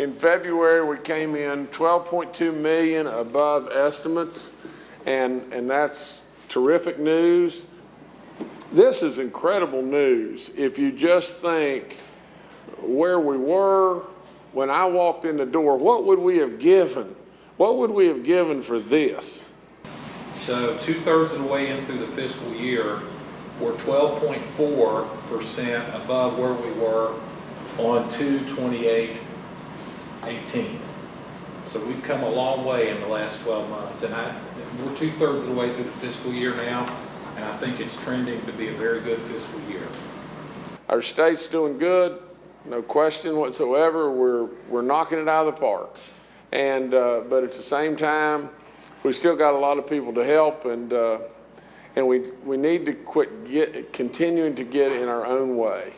in February, we came in 12.2 million above estimates, and, and that's terrific news. This is incredible news. If you just think where we were when I walked in the door, what would we have given? What would we have given for this? So two-thirds of the way in through the fiscal year, we're 12.4% above where we were on 2/28/18. So we've come a long way in the last 12 months, and I, we're two-thirds of the way through the fiscal year now, and I think it's trending to be a very good fiscal year. Our state's doing good, no question whatsoever. We're, we're knocking it out of the park. And, uh, but at the same time, we still got a lot of people to help and, uh, and we, we need to quit get, continuing to get in our own way.